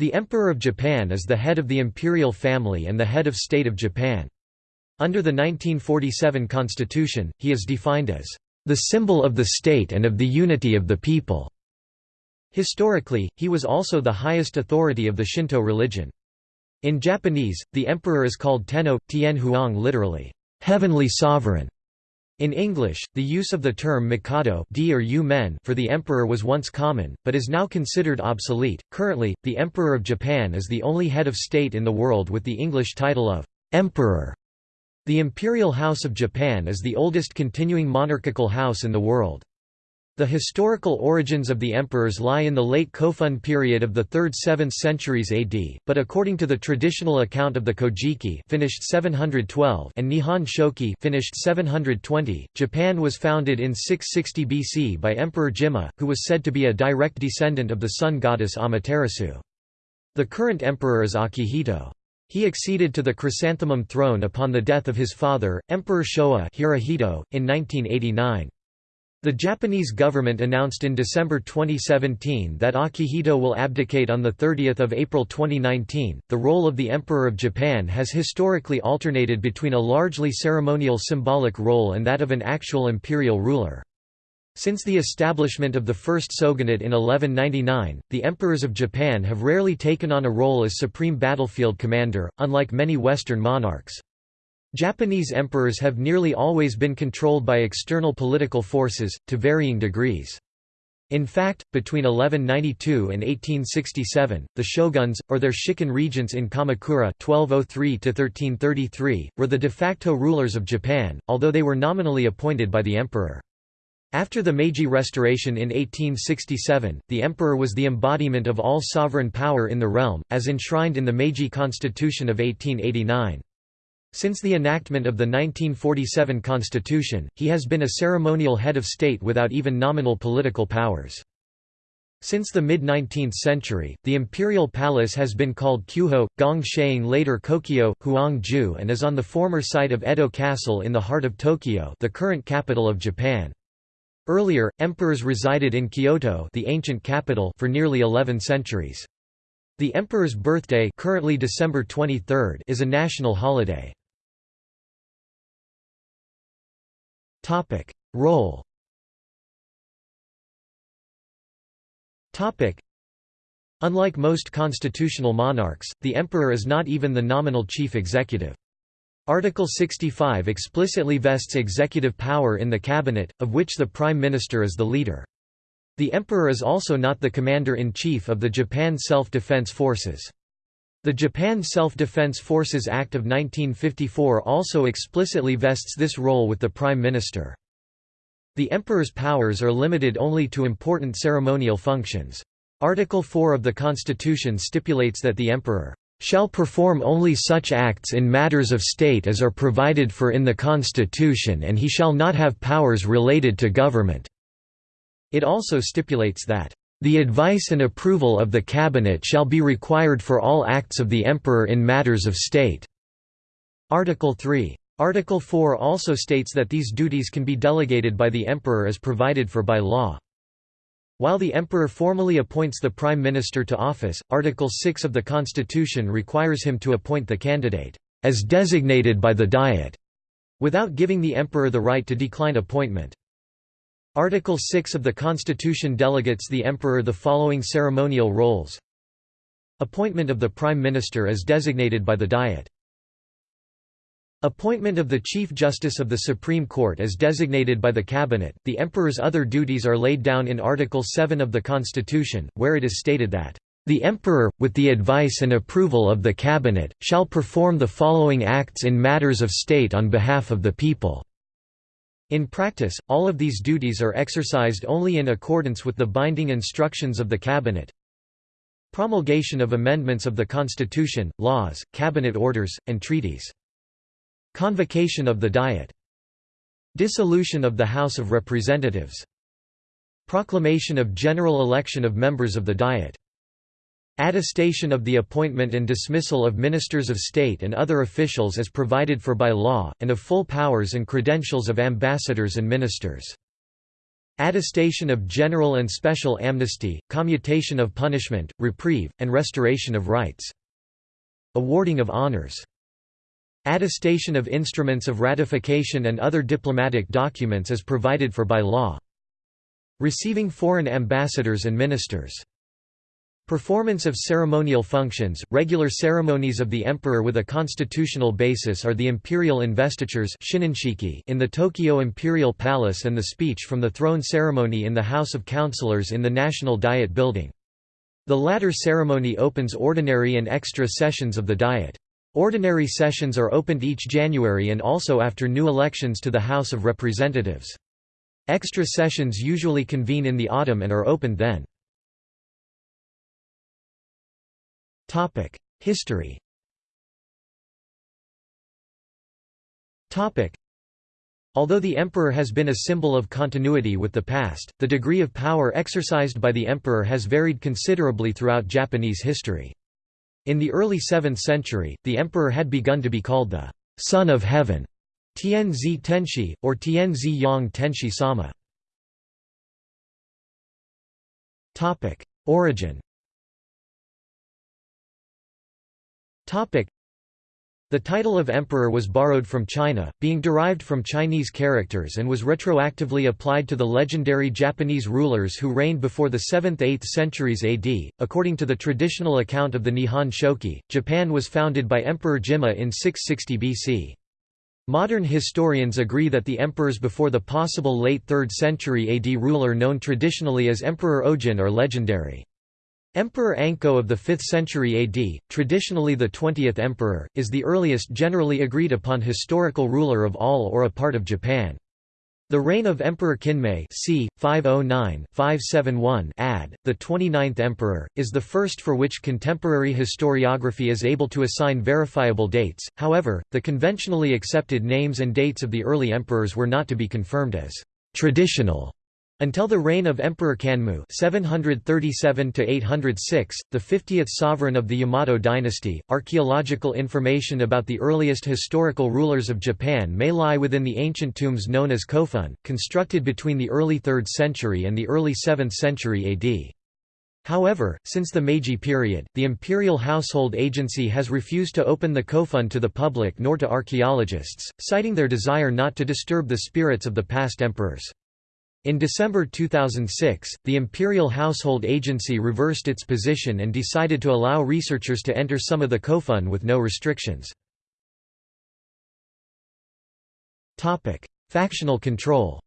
The Emperor of Japan is the head of the imperial family and the head of state of Japan. Under the 1947 constitution, he is defined as the symbol of the state and of the unity of the people. Historically, he was also the highest authority of the Shinto religion. In Japanese, the emperor is called Tenno, Tien Huang literally, heavenly sovereign. In English, the use of the term mikado d or yu men for the emperor was once common, but is now considered obsolete. Currently, the Emperor of Japan is the only head of state in the world with the English title of emperor. The Imperial House of Japan is the oldest continuing monarchical house in the world. The historical origins of the emperors lie in the late Kofun period of the 3rd–7th centuries AD, but according to the traditional account of the Kojiki finished 712 and Nihon Shoki finished 720, Japan was founded in 660 BC by Emperor Jimmu, who was said to be a direct descendant of the sun goddess Amaterasu. The current emperor is Akihito. He acceded to the chrysanthemum throne upon the death of his father, Emperor Showa Hirohito, in 1989. The Japanese government announced in December 2017 that Akihito will abdicate on 30 April 2019. The role of the Emperor of Japan has historically alternated between a largely ceremonial symbolic role and that of an actual imperial ruler. Since the establishment of the first shogunate in 1199, the emperors of Japan have rarely taken on a role as supreme battlefield commander, unlike many Western monarchs. Japanese emperors have nearly always been controlled by external political forces, to varying degrees. In fact, between 1192 and 1867, the shoguns, or their shikken regents in Kamakura 1203 were the de facto rulers of Japan, although they were nominally appointed by the emperor. After the Meiji Restoration in 1867, the emperor was the embodiment of all sovereign power in the realm, as enshrined in the Meiji Constitution of 1889. Since the enactment of the 1947 constitution, he has been a ceremonial head of state without even nominal political powers. Since the mid-19th century, the imperial palace has been called Kyuho, Gong later Kokyo, Huangju and is on the former site of Edo Castle in the heart of Tokyo the current capital of Japan. Earlier, emperors resided in Kyoto the ancient capital for nearly 11 centuries. The emperor's birthday currently December 23 is a national holiday. Topic: Role. Topic: Unlike most constitutional monarchs, the emperor is not even the nominal chief executive. Article 65 explicitly vests executive power in the cabinet, of which the prime minister is the leader. The emperor is also not the commander-in-chief of the Japan Self-Defense Forces. The Japan Self-Defense Forces Act of 1954 also explicitly vests this role with the Prime Minister. The Emperor's powers are limited only to important ceremonial functions. Article 4 of the Constitution stipulates that the Emperor shall perform only such acts in matters of state as are provided for in the Constitution and he shall not have powers related to government." It also stipulates that the advice and approval of the cabinet shall be required for all acts of the emperor in matters of state." Article 3. Article 4 also states that these duties can be delegated by the emperor as provided for by law. While the emperor formally appoints the prime minister to office, Article 6 of the constitution requires him to appoint the candidate, as designated by the Diet, without giving the emperor the right to decline appointment. Article 6 of the Constitution delegates the Emperor the following ceremonial roles Appointment of the Prime Minister as designated by the Diet Appointment of the Chief Justice of the Supreme Court as designated by the Cabinet. The Emperor's other duties are laid down in Article 7 of the Constitution, where it is stated that, The Emperor, with the advice and approval of the Cabinet, shall perform the following acts in matters of state on behalf of the people. In practice, all of these duties are exercised only in accordance with the binding instructions of the Cabinet. Promulgation of amendments of the Constitution, laws, cabinet orders, and treaties. Convocation of the Diet. Dissolution of the House of Representatives. Proclamation of general election of members of the Diet. Attestation of the appointment and dismissal of ministers of state and other officials as provided for by law, and of full powers and credentials of ambassadors and ministers. attestation of general and special amnesty, commutation of punishment, reprieve, and restoration of rights. Awarding of honors. Attestation of instruments of ratification and other diplomatic documents as provided for by law. Receiving foreign ambassadors and ministers. Performance of ceremonial functions, regular ceremonies of the emperor with a constitutional basis are the imperial investitures in the Tokyo Imperial Palace and the speech from the throne ceremony in the House of Councillors in the National Diet Building. The latter ceremony opens ordinary and extra sessions of the Diet. Ordinary sessions are opened each January and also after new elections to the House of Representatives. Extra sessions usually convene in the autumn and are opened then. History Although the emperor has been a symbol of continuity with the past, the degree of power exercised by the emperor has varied considerably throughout Japanese history. In the early 7th century, the emperor had begun to be called the «Son of Heaven» Tianzi Tenshi, or Tianzi Yang Tenshi Sama. Origin the title of emperor was borrowed from China, being derived from Chinese characters and was retroactively applied to the legendary Japanese rulers who reigned before the 7th–8th centuries AD. According to the traditional account of the Nihon Shoki, Japan was founded by Emperor Jimmu in 660 BC. Modern historians agree that the emperors before the possible late 3rd century AD ruler known traditionally as Emperor Ojin are legendary. Emperor Anko of the 5th century AD, traditionally the 20th emperor, is the earliest generally agreed upon historical ruler of all or a part of Japan. The reign of Emperor Kinmei c. 509-571 ad, the 29th emperor, is the first for which contemporary historiography is able to assign verifiable dates, however, the conventionally accepted names and dates of the early emperors were not to be confirmed as «traditional» Until the reign of Emperor Kanmu 737 806, the 50th sovereign of the Yamato dynasty, archaeological information about the earliest historical rulers of Japan may lie within the ancient tombs known as kofun, constructed between the early 3rd century and the early 7th century AD. However, since the Meiji period, the Imperial Household Agency has refused to open the kofun to the public nor to archaeologists, citing their desire not to disturb the spirits of the past emperors. In December 2006, the Imperial Household Agency reversed its position and decided to allow researchers to enter some of the kofun with no restrictions. Topic: Factional control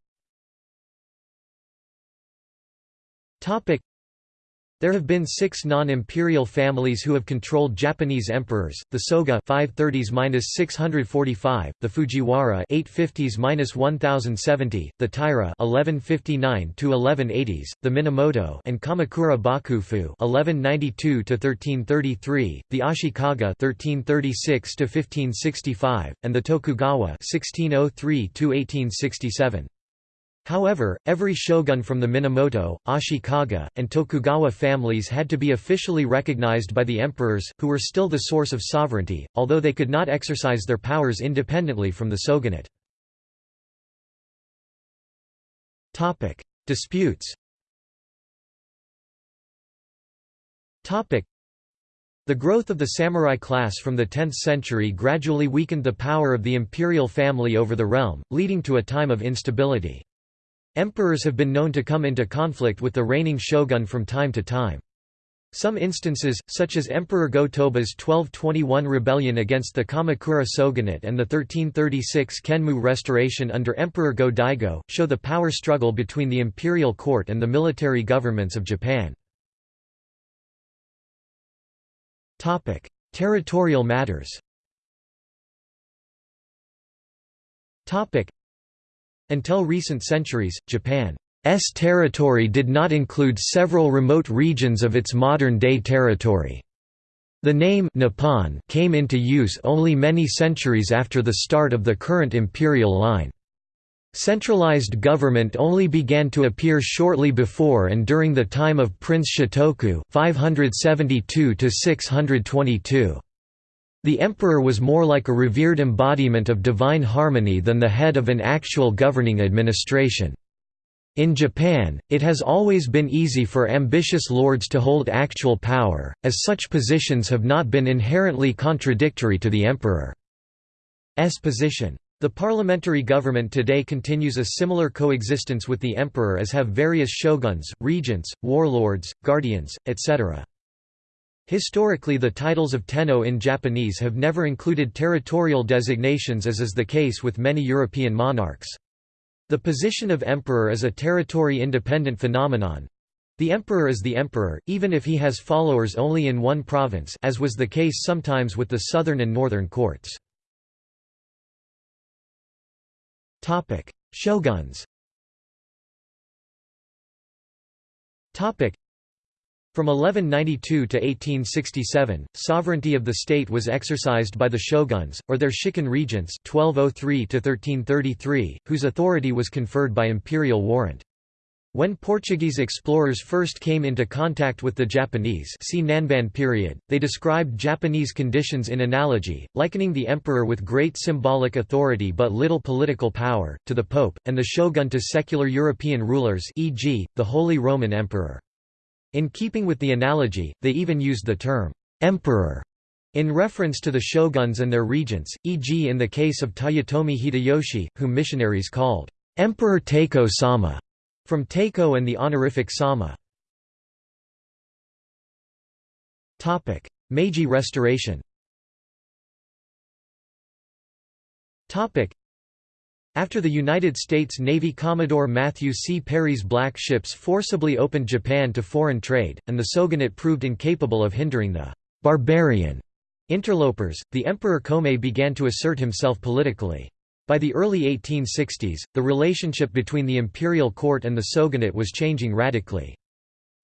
there have been six non-imperial families who have controlled Japanese emperors: the Soga (530s–645), the Fujiwara (850s–1070), the Taira (1159–1180s), the Minamoto, and Kamakura Bakufu (1192–1333), the Ashikaga (1336–1565), and the Tokugawa (1603–1867). However, every shogun from the Minamoto, Ashikaga, and Tokugawa families had to be officially recognized by the emperors, who were still the source of sovereignty, although they could not exercise their powers independently from the shogunate. Disputes the growth of the samurai class from the 10th century gradually weakened the power of the imperial family over the realm, leading to a time of instability. Emperors have been known to come into conflict with the reigning shogun from time to time. Some instances, such as Emperor Go-Toba's 1221 rebellion against the Kamakura shogunate and the 1336 Kenmu restoration under Emperor Go-Daigo, show the power struggle between the imperial court and the military governments of Japan. Territorial matters until recent centuries, Japan's territory did not include several remote regions of its modern-day territory. The name Nippon came into use only many centuries after the start of the current imperial line. Centralized government only began to appear shortly before and during the time of Prince Shotoku 572 622. The emperor was more like a revered embodiment of divine harmony than the head of an actual governing administration. In Japan, it has always been easy for ambitious lords to hold actual power, as such positions have not been inherently contradictory to the emperor's position. The parliamentary government today continues a similar coexistence with the emperor as have various shoguns, regents, warlords, guardians, etc. Historically the titles of tenno in Japanese have never included territorial designations as is the case with many European monarchs. The position of emperor is a territory-independent phenomenon. The emperor is the emperor, even if he has followers only in one province as was the case sometimes with the southern and northern courts. Shoguns from 1192 to 1867, sovereignty of the state was exercised by the shoguns, or their shikken regents 1203 whose authority was conferred by imperial warrant. When Portuguese explorers first came into contact with the Japanese see Nanban period, they described Japanese conditions in analogy, likening the emperor with great symbolic authority but little political power, to the pope, and the shogun to secular European rulers e.g., the Holy Roman Emperor. In keeping with the analogy, they even used the term, emperor, in reference to the shoguns and their regents, e.g. in the case of Toyotomi Hideyoshi, whom missionaries called, Emperor Taiko-sama, from Taiko and the honorific Sama. Meiji Restoration after the United States Navy Commodore Matthew C. Perry's black ships forcibly opened Japan to foreign trade, and the shogunate proved incapable of hindering the «barbarian» interlopers, the Emperor Komei began to assert himself politically. By the early 1860s, the relationship between the imperial court and the shogunate was changing radically.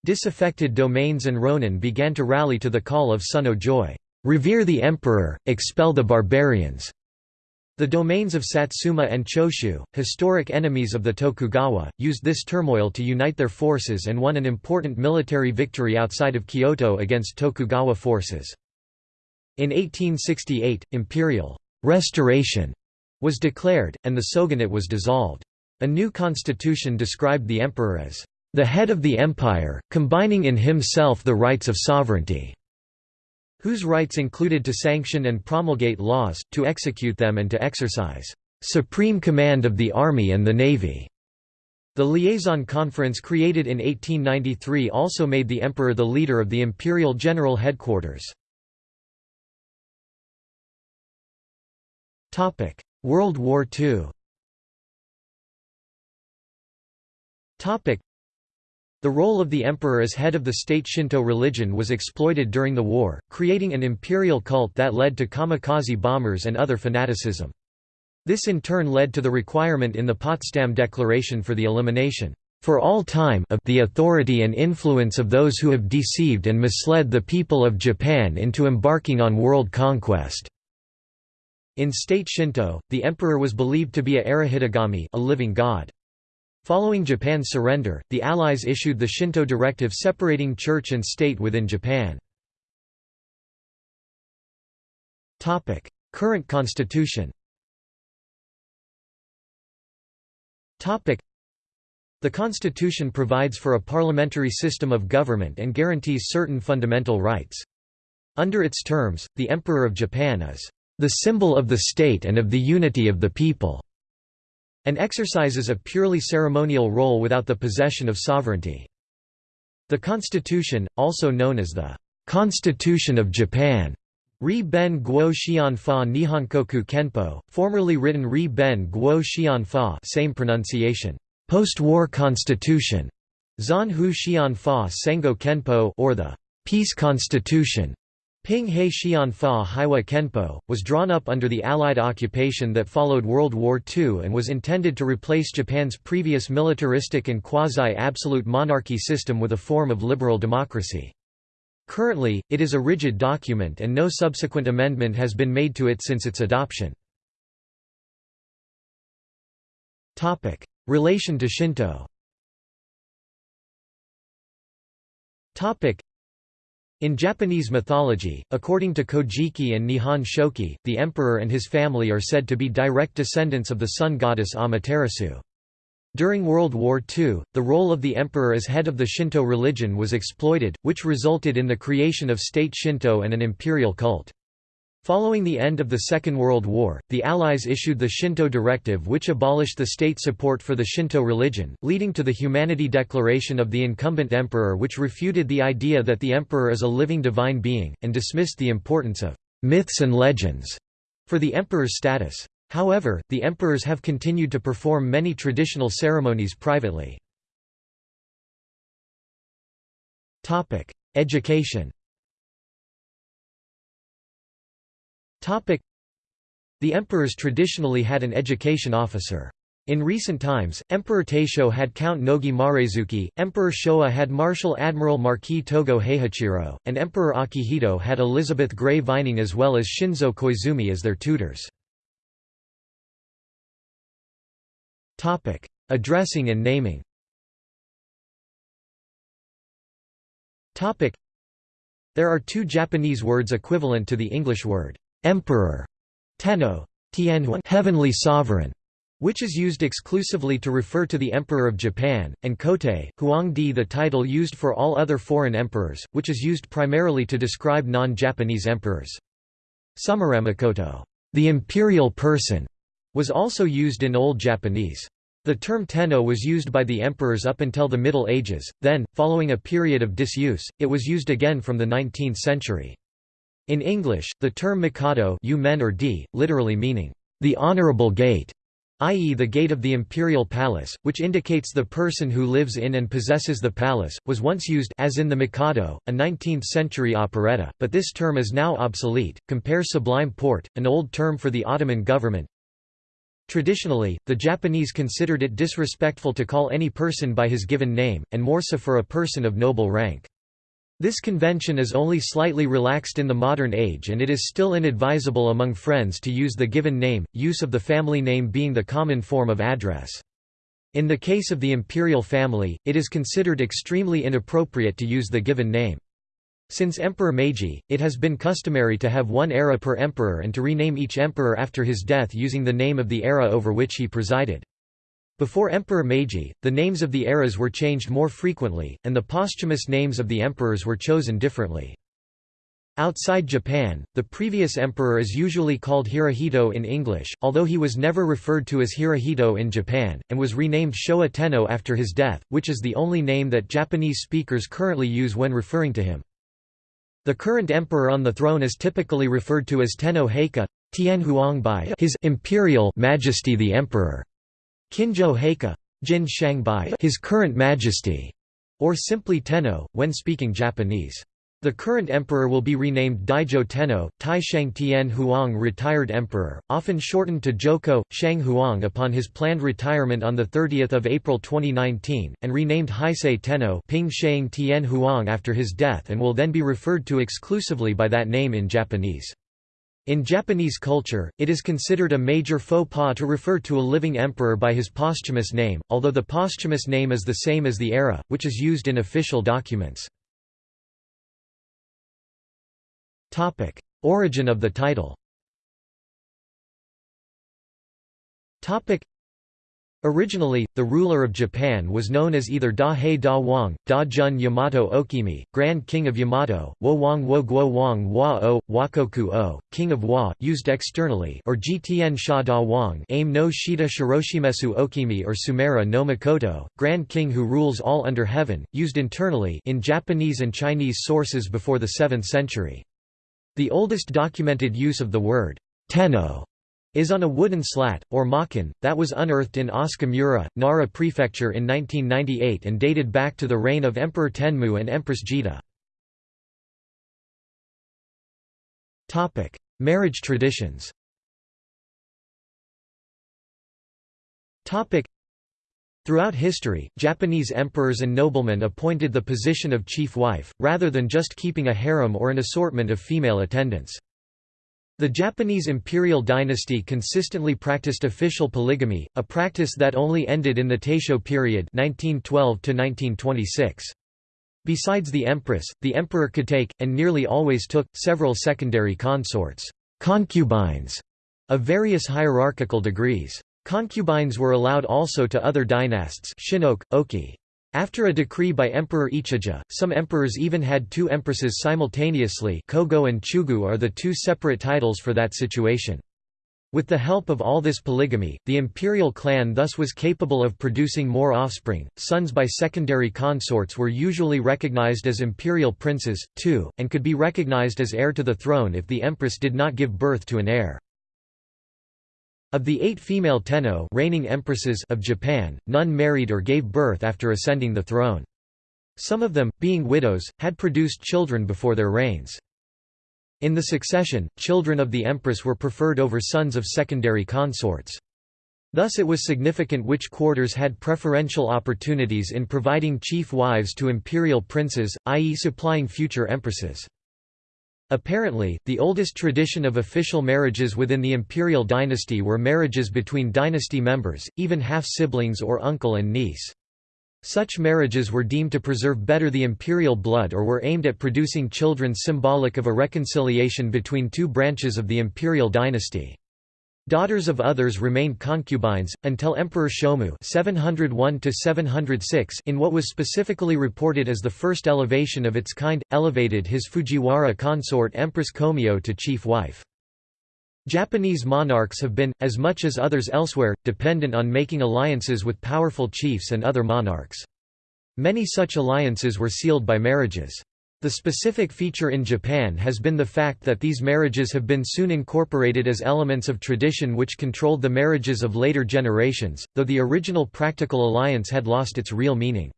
Disaffected domains and ronin began to rally to the call of Sunno Joy, "'Revere the emperor, expel the barbarians' The domains of Satsuma and Choshu, historic enemies of the Tokugawa, used this turmoil to unite their forces and won an important military victory outside of Kyoto against Tokugawa forces. In 1868, imperial restoration was declared, and the shogunate was dissolved. A new constitution described the emperor as the head of the empire, combining in himself the rights of sovereignty whose rights included to sanction and promulgate laws, to execute them and to exercise supreme command of the army and the navy. The liaison conference created in 1893 also made the emperor the leader of the imperial general headquarters. World War II the role of the emperor as head of the state Shinto religion was exploited during the war, creating an imperial cult that led to kamikaze bombers and other fanaticism. This in turn led to the requirement in the Potsdam Declaration for the elimination for all time of the authority and influence of those who have deceived and misled the people of Japan into embarking on world conquest." In state Shinto, the emperor was believed to be a arahitogami a living god. Following Japan's surrender, the Allies issued the Shinto directive separating church and state within Japan. Current constitution the Constitution provides for a parliamentary system of government and guarantees certain fundamental rights. Under its terms, the Emperor of Japan is the symbol of the state and of the unity of the people and exercises a purely ceremonial role without the possession of sovereignty. The Constitution, also known as the Constitution of Japan, Ri Ben Guo Xian Fa Nihonkoku Kenpo, formerly written Ri Ben Guo Xian Fa same pronunciation, post-war constitution, Zan Hu Xian Fa Sengo Kenpo or the Peace Constitution, Ping He Xian Fa Heiwa Kenpo, was drawn up under the Allied occupation that followed World War II and was intended to replace Japan's previous militaristic and quasi-absolute monarchy system with a form of liberal democracy. Currently, it is a rigid document and no subsequent amendment has been made to it since its adoption. Relation to Shinto in Japanese mythology, according to Kojiki and Nihon Shoki, the emperor and his family are said to be direct descendants of the sun goddess Amaterasu. During World War II, the role of the emperor as head of the Shinto religion was exploited, which resulted in the creation of state Shinto and an imperial cult. Following the end of the Second World War, the Allies issued the Shinto Directive which abolished the state support for the Shinto religion, leading to the Humanity Declaration of the incumbent emperor which refuted the idea that the emperor is a living divine being, and dismissed the importance of «myths and legends» for the emperor's status. However, the emperors have continued to perform many traditional ceremonies privately. Education The emperors traditionally had an education officer. In recent times, Emperor Taisho had Count Nogi Maresuke, Emperor Showa had Marshal Admiral Marquis Togo Heihachiro, and Emperor Akihito had Elizabeth Gray Vining as well as Shinzo Koizumi as their tutors. Addressing and naming There are two Japanese words equivalent to the English word emperor, tenno, tianhuan, heavenly sovereign, which is used exclusively to refer to the Emperor of Japan, and Kotei, huangdi the title used for all other foreign emperors, which is used primarily to describe non-Japanese emperors. Sumiramakoto, the imperial person, was also used in Old Japanese. The term tenno was used by the emperors up until the Middle Ages, then, following a period of disuse, it was used again from the 19th century. In English, the term mikado men or d, literally meaning, the honorable gate, i.e. the gate of the imperial palace, which indicates the person who lives in and possesses the palace, was once used as in the Mikado, a 19th-century operetta, but this term is now obsolete. Compare sublime porte, an old term for the Ottoman government. Traditionally, the Japanese considered it disrespectful to call any person by his given name, and more so for a person of noble rank. This convention is only slightly relaxed in the modern age and it is still inadvisable among friends to use the given name, use of the family name being the common form of address. In the case of the imperial family, it is considered extremely inappropriate to use the given name. Since Emperor Meiji, it has been customary to have one era per emperor and to rename each emperor after his death using the name of the era over which he presided. Before Emperor Meiji, the names of the eras were changed more frequently, and the posthumous names of the emperors were chosen differently. Outside Japan, the previous emperor is usually called Hirohito in English, although he was never referred to as Hirohito in Japan, and was renamed Showa Tenno after his death, which is the only name that Japanese speakers currently use when referring to him. The current emperor on the throne is typically referred to as Tenno Heika, Tian Huang by His Imperial Majesty the Emperor. Kinjo Heika Jin Shangbai His Current Majesty, or simply Tenno, when speaking Japanese. The current emperor will be renamed Daijo Tenno, Taisheng Tian Huang Retired Emperor, often shortened to Joko, Shang Huang upon his planned retirement on 30 April 2019, and renamed Heisei Tenno Ping Shang Tian Huang after his death and will then be referred to exclusively by that name in Japanese. In Japanese culture, it is considered a major faux pas to refer to a living emperor by his posthumous name, although the posthumous name is the same as the era, which is used in official documents. Origin of the title Originally, the ruler of Japan was known as either Da Hei Da Wang, Da Jun Yamato Okimi, Grand King of Yamato, Wo Wang Wo Guo Wang Wa O, Wakoku O, King of Wa, used externally, or Gtn Sha Da Wang, Aim no Shida Shiroshimesu Okimi or Sumera no Makoto, Grand King who rules all under heaven, used internally in Japanese and Chinese sources before the 7th century. The oldest documented use of the word tenno is on a wooden slat, or makin, that was unearthed in Asukamura, Nara Prefecture in 1998 and dated back to the reign of Emperor Tenmu and Empress Jito. Marriage traditions Throughout history, Japanese emperors and noblemen appointed the position of chief wife, rather than just keeping a harem or an assortment of female attendants. The Japanese imperial dynasty consistently practiced official polygamy, a practice that only ended in the Taisho period 1912 -1926. Besides the empress, the emperor could take, and nearly always took, several secondary consorts concubines", of various hierarchical degrees. Concubines were allowed also to other dynasts Shinoke, Oki. After a decree by Emperor Ichijo, some emperors even had two empresses simultaneously Kogo and Chugu are the two separate titles for that situation. With the help of all this polygamy, the imperial clan thus was capable of producing more offspring. Sons by secondary consorts were usually recognized as imperial princes, too, and could be recognized as heir to the throne if the empress did not give birth to an heir. Of the eight female tenno reigning empresses of Japan, none married or gave birth after ascending the throne. Some of them, being widows, had produced children before their reigns. In the succession, children of the empress were preferred over sons of secondary consorts. Thus it was significant which quarters had preferential opportunities in providing chief wives to imperial princes, i.e. supplying future empresses. Apparently, the oldest tradition of official marriages within the imperial dynasty were marriages between dynasty members, even half-siblings or uncle and niece. Such marriages were deemed to preserve better the imperial blood or were aimed at producing children symbolic of a reconciliation between two branches of the imperial dynasty. Daughters of others remained concubines, until Emperor Shomu 701 in what was specifically reported as the first elevation of its kind, elevated his Fujiwara consort Empress Komyo to chief wife. Japanese monarchs have been, as much as others elsewhere, dependent on making alliances with powerful chiefs and other monarchs. Many such alliances were sealed by marriages. The specific feature in Japan has been the fact that these marriages have been soon incorporated as elements of tradition which controlled the marriages of later generations, though the original practical alliance had lost its real meaning.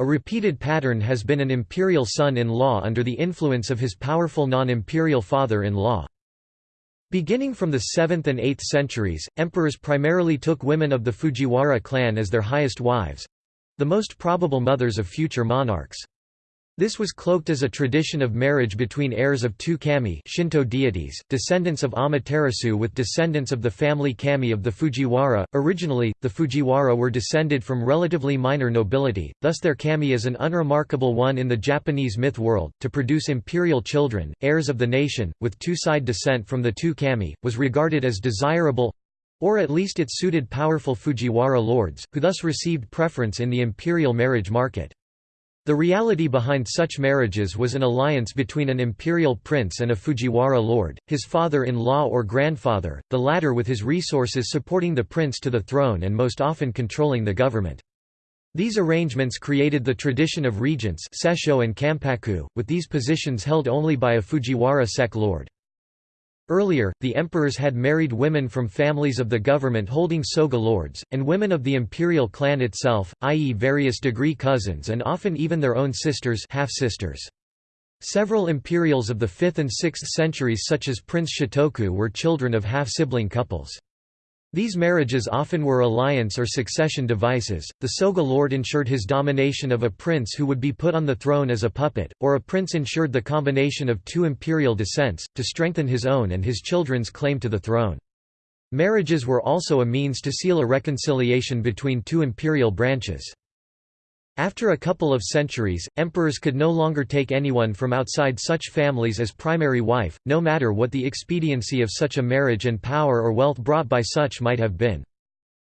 A repeated pattern has been an imperial son-in-law under the influence of his powerful non-imperial father-in-law. Beginning from the 7th and 8th centuries, emperors primarily took women of the Fujiwara clan as their highest wives—the most probable mothers of future monarchs. This was cloaked as a tradition of marriage between heirs of two kami Shinto deities, descendants of Amaterasu with descendants of the family kami of the Fujiwara. Originally, the Fujiwara were descended from relatively minor nobility, thus their kami is an unremarkable one in the Japanese myth world. To produce imperial children, heirs of the nation, with two-side descent from the two kami, was regarded as desirable or at least it suited powerful Fujiwara lords, who thus received preference in the imperial marriage market. The reality behind such marriages was an alliance between an imperial prince and a Fujiwara lord, his father-in-law or grandfather, the latter with his resources supporting the prince to the throne and most often controlling the government. These arrangements created the tradition of regents Sesho and kampaku, with these positions held only by a Fujiwara sek lord. Earlier, the emperors had married women from families of the government holding soga lords, and women of the imperial clan itself, i.e. various degree cousins and often even their own sisters half-sisters. Several imperials of the 5th and 6th centuries such as Prince Shotoku were children of half-sibling couples. These marriages often were alliance or succession devices. The Soga lord ensured his domination of a prince who would be put on the throne as a puppet, or a prince ensured the combination of two imperial descents, to strengthen his own and his children's claim to the throne. Marriages were also a means to seal a reconciliation between two imperial branches. After a couple of centuries, emperors could no longer take anyone from outside such families as primary wife, no matter what the expediency of such a marriage and power or wealth brought by such might have been.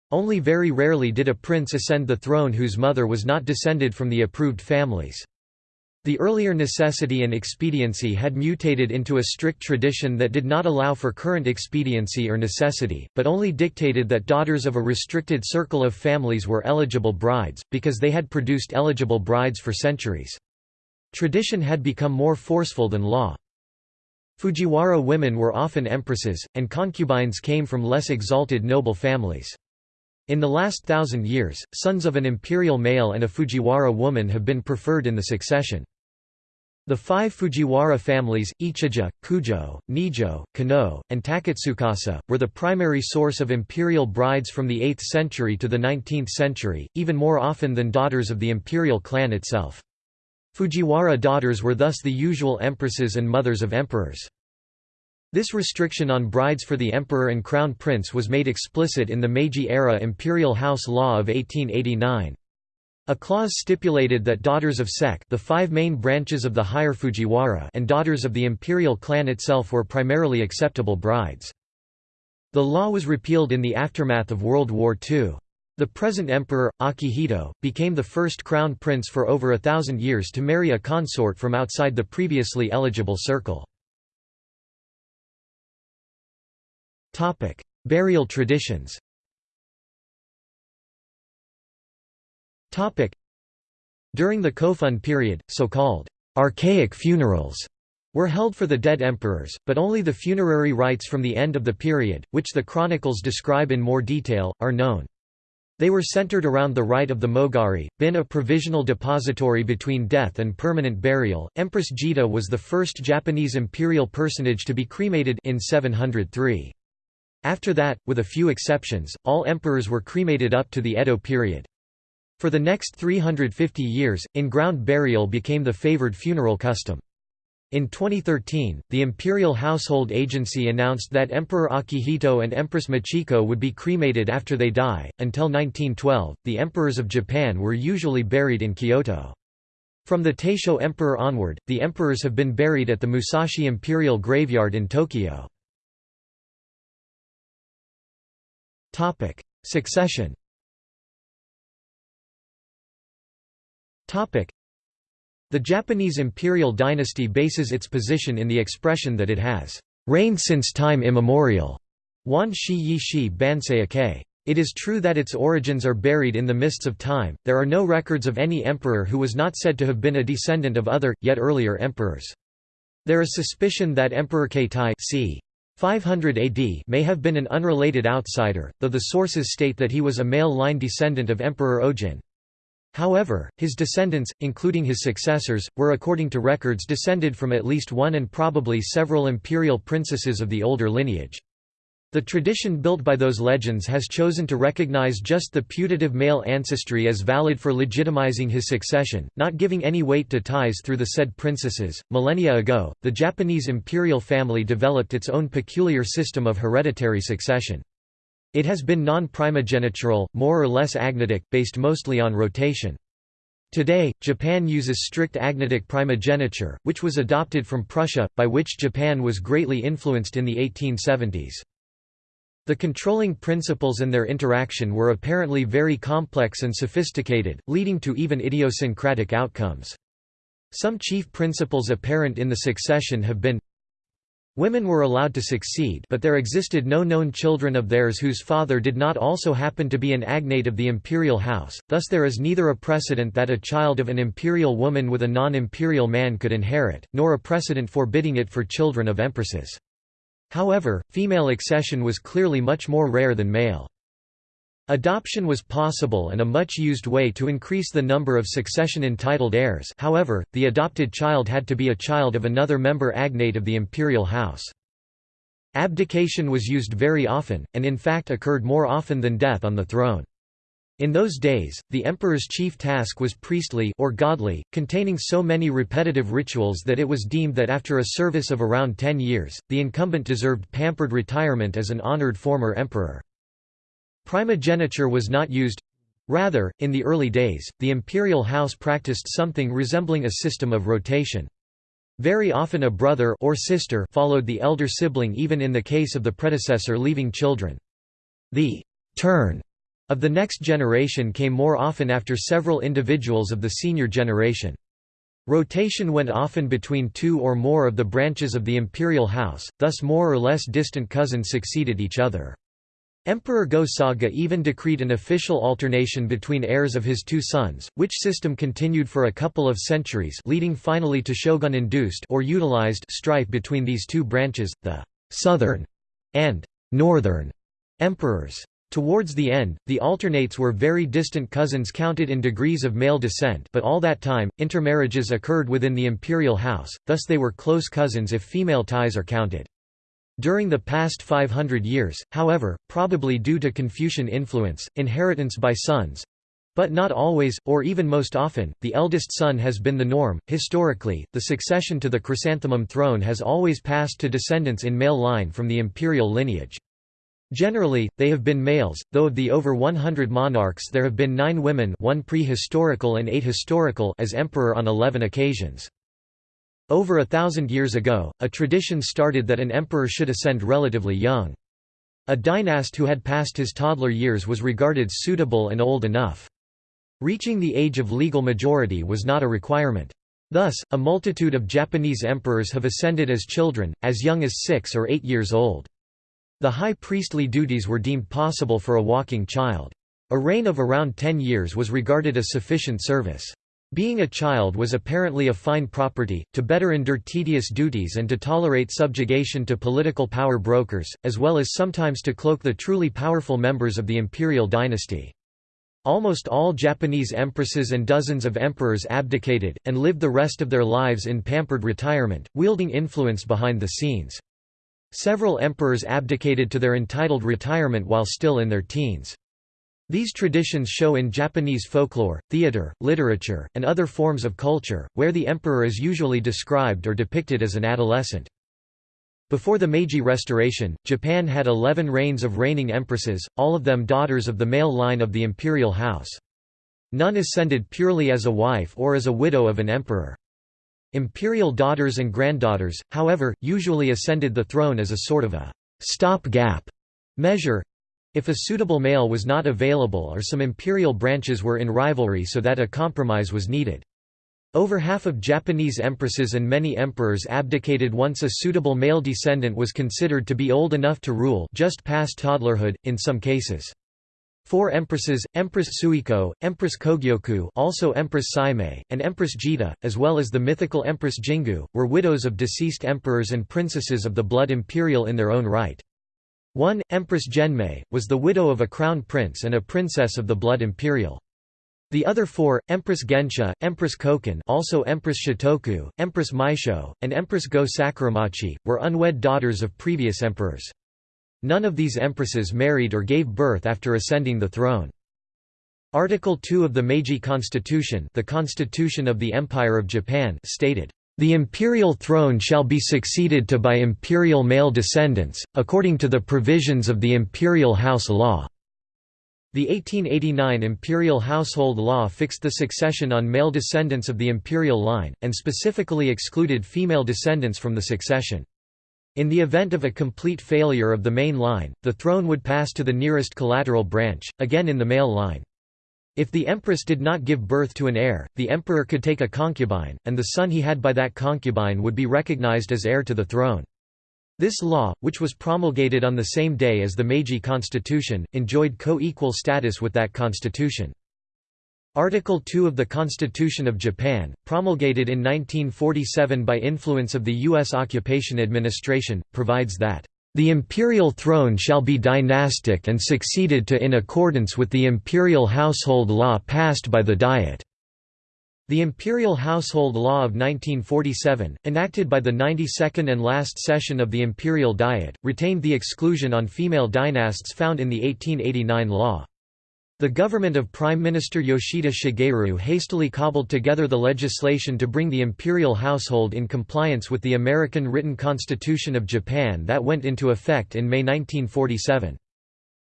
Only very rarely did a prince ascend the throne whose mother was not descended from the approved families. The earlier necessity and expediency had mutated into a strict tradition that did not allow for current expediency or necessity, but only dictated that daughters of a restricted circle of families were eligible brides, because they had produced eligible brides for centuries. Tradition had become more forceful than law. Fujiwara women were often empresses, and concubines came from less exalted noble families. In the last thousand years, sons of an imperial male and a Fujiwara woman have been preferred in the succession. The five Fujiwara families, Ichijo, Kujo, Nijo, Kano, and Takatsukasa, were the primary source of imperial brides from the 8th century to the 19th century, even more often than daughters of the imperial clan itself. Fujiwara daughters were thus the usual empresses and mothers of emperors. This restriction on brides for the emperor and crown prince was made explicit in the Meiji-era Imperial House Law of 1889. A clause stipulated that daughters of Sek the five main branches of the higher Fujiwara and daughters of the imperial clan itself were primarily acceptable brides. The law was repealed in the aftermath of World War II. The present emperor, Akihito, became the first crown prince for over a thousand years to marry a consort from outside the previously eligible circle. Burial traditions During the Kofun period, so-called archaic funerals were held for the dead emperors, but only the funerary rites from the end of the period, which the chronicles describe in more detail, are known. They were centered around the rite of the Mogari, bin a provisional depository between death and permanent burial. Empress Jito was the first Japanese imperial personage to be cremated in 703. After that, with a few exceptions, all emperors were cremated up to the Edo period. For the next 350 years, in-ground burial became the favored funeral custom. In 2013, the Imperial Household Agency announced that Emperor Akihito and Empress Michiko would be cremated after they die. Until 1912, the emperors of Japan were usually buried in Kyoto. From the Taisho Emperor onward, the emperors have been buried at the Musashi Imperial Graveyard in Tokyo. Topic: Succession. Topic: the Japanese imperial dynasty bases its position in the expression that it has reigned since time immemorial. Wan shi yi shi bansei. It is true that its origins are buried in the mists of time, there are no records of any emperor who was not said to have been a descendant of other, yet earlier emperors. There is suspicion that Emperor Keitai c. 500 AD may have been an unrelated outsider, though the sources state that he was a male line descendant of Emperor Ojin. However, his descendants, including his successors, were according to records descended from at least one and probably several imperial princesses of the older lineage. The tradition built by those legends has chosen to recognize just the putative male ancestry as valid for legitimizing his succession, not giving any weight to ties through the said princesses. Millennia ago, the Japanese imperial family developed its own peculiar system of hereditary succession. It has been non-primogenitural, more or less agnatic, based mostly on rotation. Today, Japan uses strict agnatic primogeniture, which was adopted from Prussia, by which Japan was greatly influenced in the 1870s. The controlling principles and their interaction were apparently very complex and sophisticated, leading to even idiosyncratic outcomes. Some chief principles apparent in the succession have been Women were allowed to succeed but there existed no known children of theirs whose father did not also happen to be an agnate of the imperial house, thus there is neither a precedent that a child of an imperial woman with a non-imperial man could inherit, nor a precedent forbidding it for children of empresses. However, female accession was clearly much more rare than male. Adoption was possible and a much used way to increase the number of succession-entitled heirs however, the adopted child had to be a child of another member agnate of the imperial house. Abdication was used very often, and in fact occurred more often than death on the throne. In those days, the emperor's chief task was priestly or godly, containing so many repetitive rituals that it was deemed that after a service of around ten years, the incumbent deserved pampered retirement as an honored former emperor. Primogeniture was not used rather, in the early days, the imperial house practiced something resembling a system of rotation. Very often a brother or sister followed the elder sibling even in the case of the predecessor leaving children. The turn of the next generation came more often after several individuals of the senior generation. Rotation went often between two or more of the branches of the imperial house, thus more or less distant cousins succeeded each other. Emperor Go-Saga even decreed an official alternation between heirs of his two sons, which system continued for a couple of centuries leading finally to shogun-induced or utilized strife between these two branches, the «southern» and «northern» emperors. Towards the end, the alternates were very distant cousins counted in degrees of male descent but all that time, intermarriages occurred within the imperial house, thus they were close cousins if female ties are counted. During the past 500 years, however, probably due to Confucian influence, inheritance by sons but not always, or even most often, the eldest son has been the norm. Historically, the succession to the chrysanthemum throne has always passed to descendants in male line from the imperial lineage. Generally, they have been males, though of the over 100 monarchs there have been nine women one prehistorical and eight historical as emperor on 11 occasions. Over a thousand years ago, a tradition started that an emperor should ascend relatively young. A dynast who had passed his toddler years was regarded suitable and old enough. Reaching the age of legal majority was not a requirement. Thus, a multitude of Japanese emperors have ascended as children, as young as six or eight years old. The high priestly duties were deemed possible for a walking child. A reign of around ten years was regarded as sufficient service. Being a child was apparently a fine property, to better endure tedious duties and to tolerate subjugation to political power brokers, as well as sometimes to cloak the truly powerful members of the imperial dynasty. Almost all Japanese empresses and dozens of emperors abdicated, and lived the rest of their lives in pampered retirement, wielding influence behind the scenes. Several emperors abdicated to their entitled retirement while still in their teens. These traditions show in Japanese folklore, theater, literature, and other forms of culture, where the emperor is usually described or depicted as an adolescent. Before the Meiji Restoration, Japan had eleven reigns of reigning empresses, all of them daughters of the male line of the imperial house. None ascended purely as a wife or as a widow of an emperor. Imperial daughters and granddaughters, however, usually ascended the throne as a sort of a stop-gap measure, if a suitable male was not available or some imperial branches were in rivalry so that a compromise was needed. Over half of Japanese empresses and many emperors abdicated once a suitable male descendant was considered to be old enough to rule just past toddlerhood, in some cases. Four empresses, Empress Suiko, Empress Kogyoku also Empress Saimei, and Empress Jito, as well as the mythical Empress Jingu, were widows of deceased emperors and princesses of the blood imperial in their own right. One, Empress Genmei, was the widow of a crown prince and a princess of the blood imperial. The other four, Empress Gensho, Empress Koken also Empress Shotoku, Empress Meisho, and Empress Go Sakuramachi, were unwed daughters of previous emperors. None of these empresses married or gave birth after ascending the throne. Article 2 of the Meiji Constitution the Constitution of the Empire of Japan stated, "...the imperial throne shall be succeeded to by imperial male descendants, according to the provisions of the imperial house law." The 1889 imperial household law fixed the succession on male descendants of the imperial line, and specifically excluded female descendants from the succession. In the event of a complete failure of the main line, the throne would pass to the nearest collateral branch, again in the male line. If the empress did not give birth to an heir, the emperor could take a concubine, and the son he had by that concubine would be recognized as heir to the throne. This law, which was promulgated on the same day as the Meiji Constitution, enjoyed co-equal status with that constitution. Article 2 of the Constitution of Japan, promulgated in 1947 by influence of the U.S. Occupation Administration, provides that, "...the imperial throne shall be dynastic and succeeded to in accordance with the imperial household law passed by the Diet." The Imperial Household Law of 1947, enacted by the 92nd and last session of the Imperial Diet, retained the exclusion on female dynasts found in the 1889 law. The government of Prime Minister Yoshida Shigeru hastily cobbled together the legislation to bring the imperial household in compliance with the American Written Constitution of Japan that went into effect in May 1947.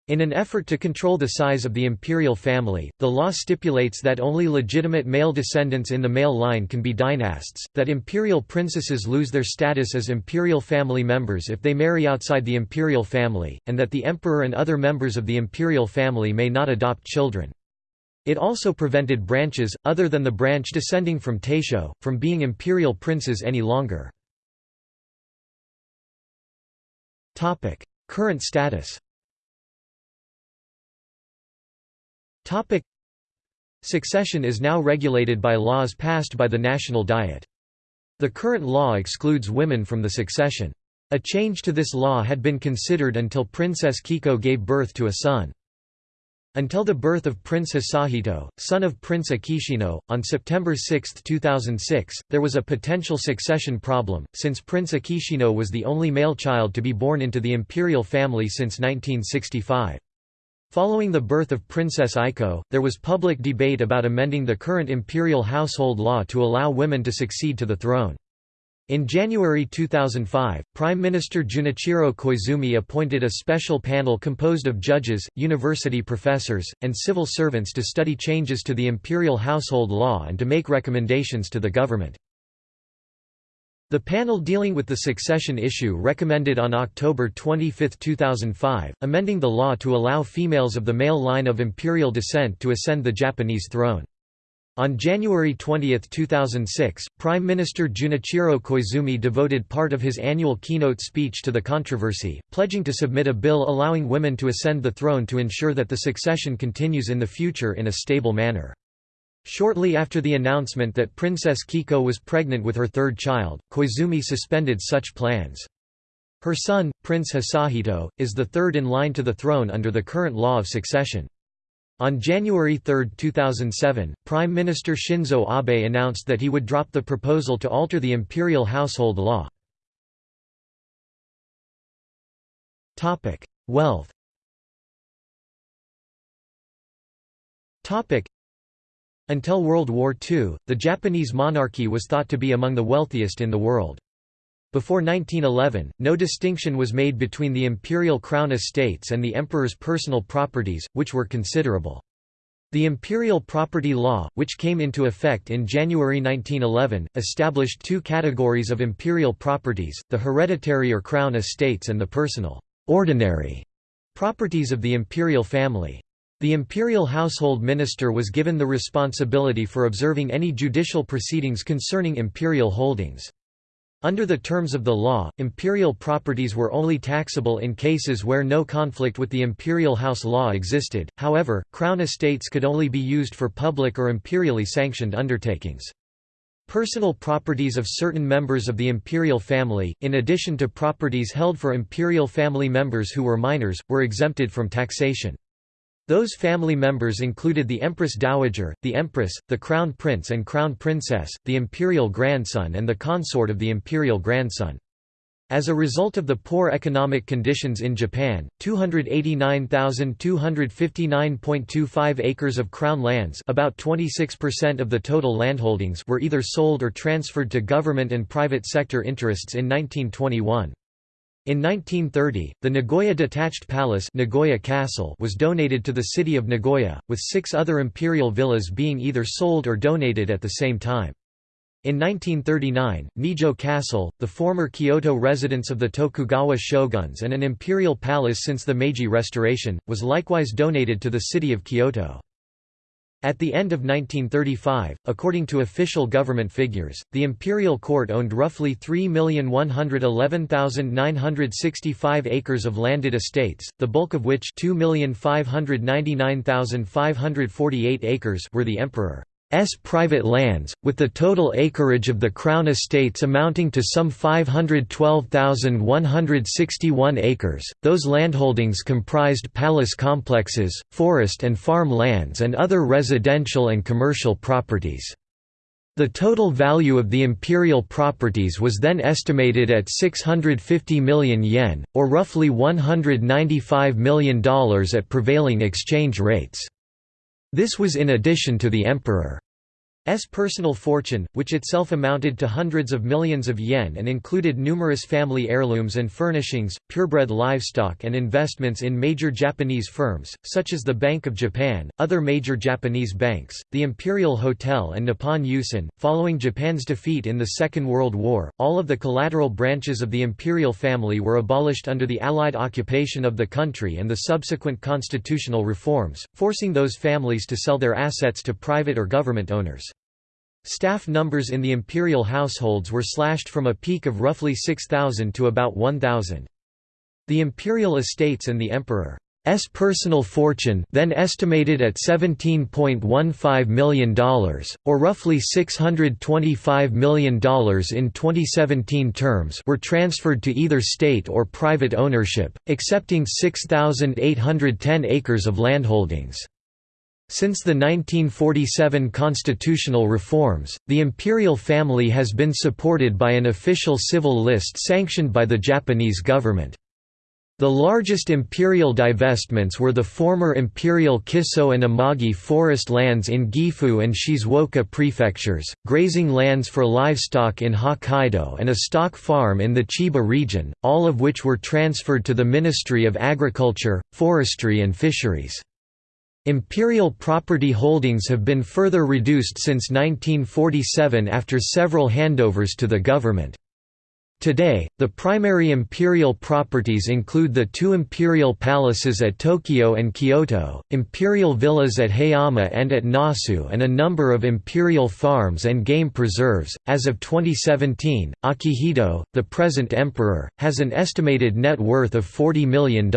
In an effort to control the size of the imperial family, the law stipulates that only legitimate male descendants in the male line can be dynasts, that imperial princesses lose their status as imperial family members if they marry outside the imperial family, and that the emperor and other members of the imperial family may not adopt children. It also prevented branches, other than the branch descending from Taisho, from being imperial princes any longer. Current status Topic. Succession is now regulated by laws passed by the National Diet. The current law excludes women from the succession. A change to this law had been considered until Princess Kiko gave birth to a son. Until the birth of Prince Hisahito, son of Prince Akishino, on September 6, 2006, there was a potential succession problem, since Prince Akishino was the only male child to be born into the imperial family since 1965. Following the birth of Princess Aiko, there was public debate about amending the current imperial household law to allow women to succeed to the throne. In January 2005, Prime Minister Junichiro Koizumi appointed a special panel composed of judges, university professors, and civil servants to study changes to the imperial household law and to make recommendations to the government. The panel dealing with the succession issue recommended on October 25, 2005, amending the law to allow females of the male line of imperial descent to ascend the Japanese throne. On January 20, 2006, Prime Minister Junichiro Koizumi devoted part of his annual keynote speech to the controversy, pledging to submit a bill allowing women to ascend the throne to ensure that the succession continues in the future in a stable manner. Shortly after the announcement that Princess Kiko was pregnant with her third child, Koizumi suspended such plans. Her son, Prince Hisahito, is the third in line to the throne under the current law of succession. On January 3, 2007, Prime Minister Shinzo Abe announced that he would drop the proposal to alter the imperial household law. Wealth until World War II, the Japanese monarchy was thought to be among the wealthiest in the world. Before 1911, no distinction was made between the imperial crown estates and the emperor's personal properties, which were considerable. The Imperial Property Law, which came into effect in January 1911, established two categories of imperial properties, the hereditary or crown estates and the personal ordinary properties of the imperial family. The imperial household minister was given the responsibility for observing any judicial proceedings concerning imperial holdings. Under the terms of the law, imperial properties were only taxable in cases where no conflict with the imperial house law existed, however, crown estates could only be used for public or imperially sanctioned undertakings. Personal properties of certain members of the imperial family, in addition to properties held for imperial family members who were minors, were exempted from taxation. Those family members included the Empress Dowager, the Empress, the Crown Prince and Crown Princess, the imperial grandson and the consort of the imperial grandson. As a result of the poor economic conditions in Japan, 289,259.25 acres of crown lands about 26% of the total landholdings were either sold or transferred to government and private sector interests in 1921. In 1930, the Nagoya Detached Palace Nagoya Castle was donated to the city of Nagoya, with six other imperial villas being either sold or donated at the same time. In 1939, Nijo Castle, the former Kyoto residence of the Tokugawa shoguns and an imperial palace since the Meiji Restoration, was likewise donated to the city of Kyoto. At the end of 1935, according to official government figures, the imperial court owned roughly 3,111,965 acres of landed estates, the bulk of which 2,599,548 acres were the emperor. S private lands, with the total acreage of the Crown estates amounting to some 512,161 acres. Those landholdings comprised palace complexes, forest and farm lands, and other residential and commercial properties. The total value of the imperial properties was then estimated at 650 million yen, or roughly $195 million at prevailing exchange rates. This was in addition to the emperor's personal fortune, which itself amounted to hundreds of millions of yen and included numerous family heirlooms and furnishings, purebred livestock and investments in major Japanese firms, such as the Bank of Japan, other major Japanese banks, the Imperial Hotel and Nippon Yusen. Following Japan's defeat in the Second World War, all of the collateral branches of the imperial family were abolished under the Allied occupation of the country and the subsequent constitutional reforms, forcing those families to sell their assets to private or government owners. Staff numbers in the imperial households were slashed from a peak of roughly 6,000 to about 1,000. The imperial estates and the emperor's personal fortune then estimated at $17.15 million, or roughly $625 million in 2017 terms were transferred to either state or private ownership, excepting 6,810 acres of landholdings. Since the 1947 constitutional reforms, the imperial family has been supported by an official civil list sanctioned by the Japanese government. The largest imperial divestments were the former imperial Kiso and Amagi forest lands in Gifu and Shizuoka prefectures, grazing lands for livestock in Hokkaido and a stock farm in the Chiba region, all of which were transferred to the Ministry of Agriculture, Forestry and Fisheries. Imperial property holdings have been further reduced since 1947 after several handovers to the government. Today, the primary imperial properties include the two imperial palaces at Tokyo and Kyoto, imperial villas at Hayama and at Nasu, and a number of imperial farms and game preserves. As of 2017, Akihito, the present emperor, has an estimated net worth of $40 million.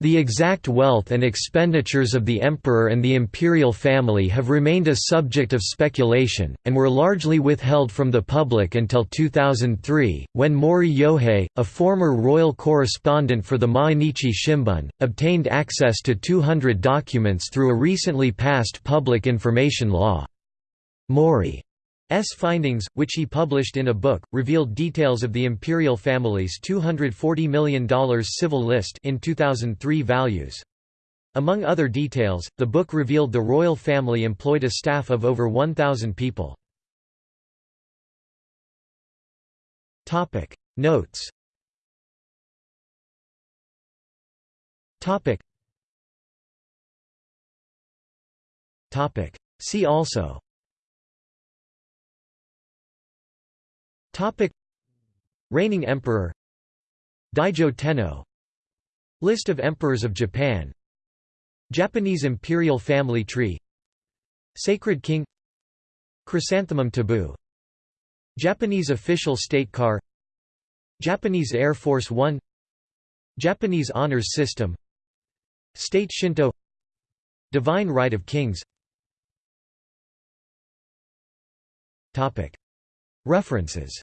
The exact wealth and expenditures of the emperor and the imperial family have remained a subject of speculation, and were largely withheld from the public until 2003, when Mori Yohei, a former royal correspondent for the Mainichi Shimbun, obtained access to 200 documents through a recently passed public information law. Mori findings, which he published in a book, revealed details of the imperial family's $240 million civil list in 2003 values. Among other details, the book revealed the royal family employed a staff of over 1,000 people. Notes. See also Topic. Reigning Emperor. Daijo Tenno. List of Emperors of Japan. Japanese Imperial Family Tree. Sacred King. Chrysanthemum Taboo. Japanese Official State Car. Japanese Air Force One. Japanese Honors System. State Shinto. Divine Right of Kings References.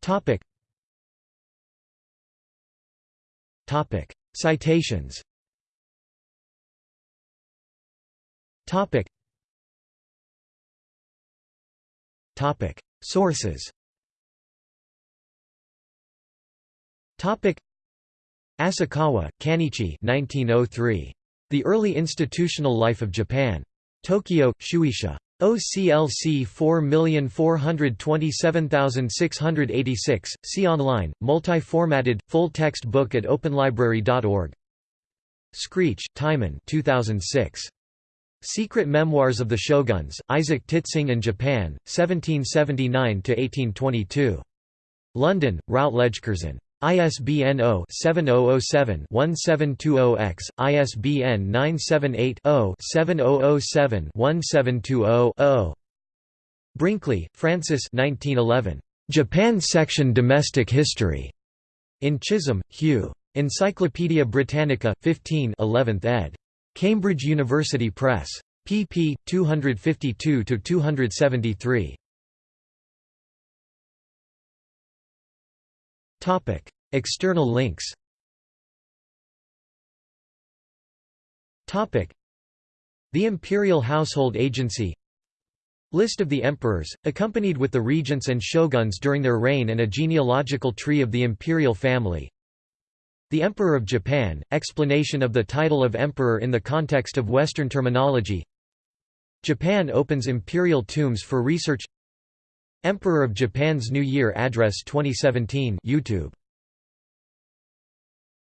Topic. Topic. Citations. Topic. Topic. Sources. Topic. Asakawa, Kanichi 1903. The Early Institutional Life of Japan. Tokyo, Shueisha. OCLC 4427686, see online, multi-formatted, full-text book at openlibrary.org Screech, Timon 2006. Secret Memoirs of the Shoguns, Isaac Titsingh and Japan, 1779–1822. London, Routledge Curzon. ISBN 0-7007-1720-X, ISBN 978-0-7007-1720-0. Brinkley, Francis 1911. Japan Section Domestic History. In Chisholm, Hugh. Encyclopædia Britannica, 15 11th ed. Cambridge University Press. pp. 252–273. Topic: External links. Topic: The Imperial Household Agency. List of the emperors, accompanied with the regents and shoguns during their reign and a genealogical tree of the imperial family. The Emperor of Japan, explanation of the title of emperor in the context of Western terminology Japan opens imperial tombs for research Emperor of Japan's New Year Address 2017 YouTube